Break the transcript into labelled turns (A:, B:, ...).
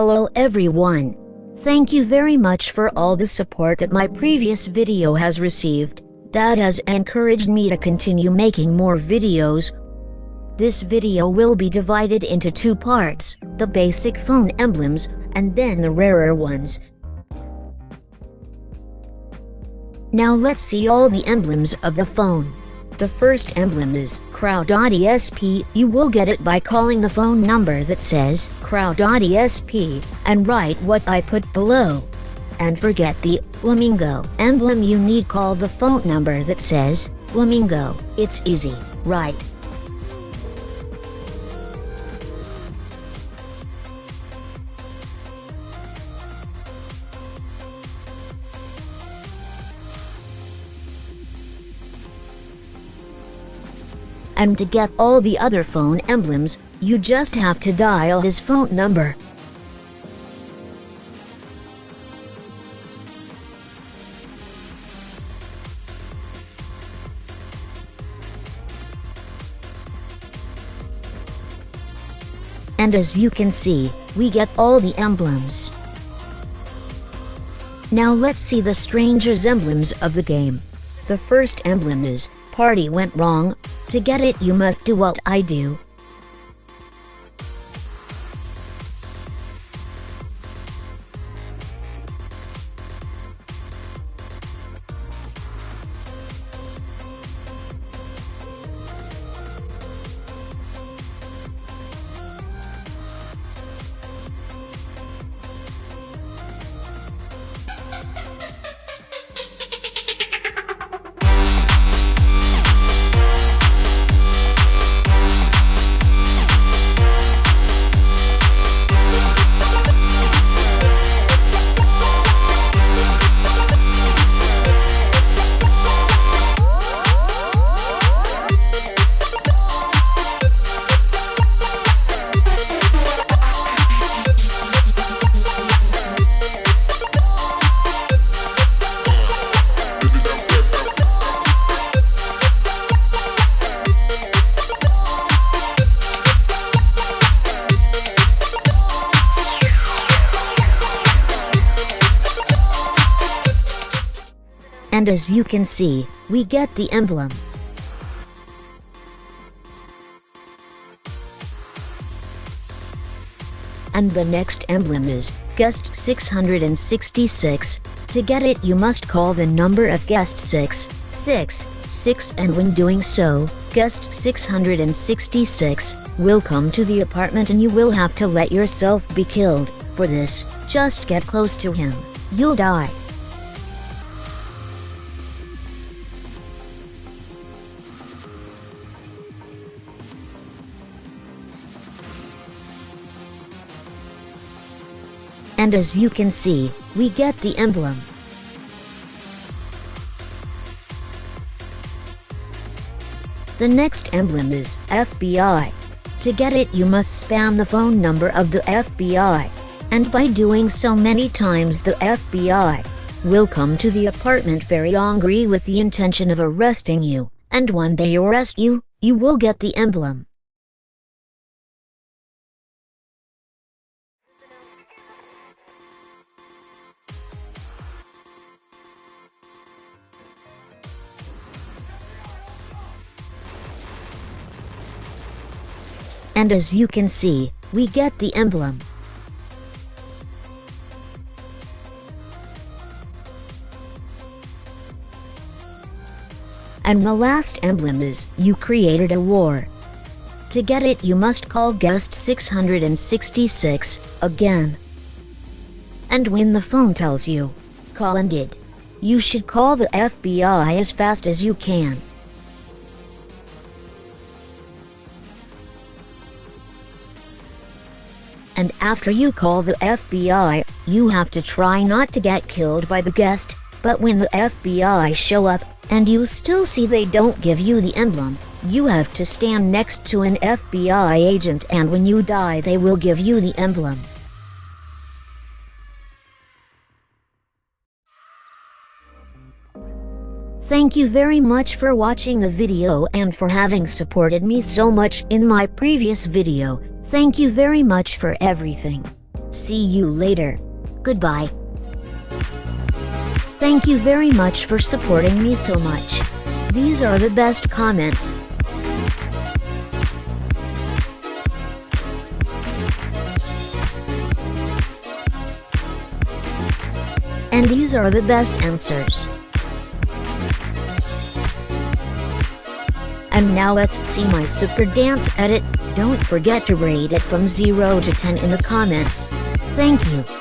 A: Hello everyone. Thank you very much for all the support that my previous video has received. That has encouraged me to continue making more videos. This video will be divided into two parts, the basic phone emblems, and then the rarer ones. Now let's see all the emblems of the phone. The first emblem is Crowd.esp. You will get it by calling the phone number that says Crowd.esp and write what I put below. And forget the Flamingo emblem you need call the phone number that says Flamingo. It's easy, right? And to get all the other phone emblems, you just have to dial his phone number. And as you can see, we get all the emblems. Now let's see the strangers emblems of the game. The first emblem is, party went wrong, to get it you must do what I do. And as you can see, we get the emblem. And the next emblem is, guest 666. To get it you must call the number of guest 6, 6, 6 and when doing so, guest 666 will come to the apartment and you will have to let yourself be killed. For this, just get close to him. You'll die. And as you can see, we get the emblem. The next emblem is FBI. To get it you must spam the phone number of the FBI. And by doing so many times the FBI will come to the apartment very angry with the intention of arresting you, and when they arrest you, you will get the emblem. And as you can see, we get the emblem. And the last emblem is, you created a war. To get it you must call guest 666, again. And when the phone tells you, call and it, you should call the FBI as fast as you can. And after you call the FBI, you have to try not to get killed by the guest, but when the FBI show up, and you still see they don't give you the emblem, you have to stand next to an FBI agent and when you die they will give you the emblem. Thank you very much for watching the video and for having supported me so much in my previous video. Thank you very much for everything. See you later. Goodbye. Thank you very much for supporting me so much. These are the best comments. And these are the best answers. And now let's see my super dance edit. Don't forget to rate it from 0 to 10 in the comments. Thank you.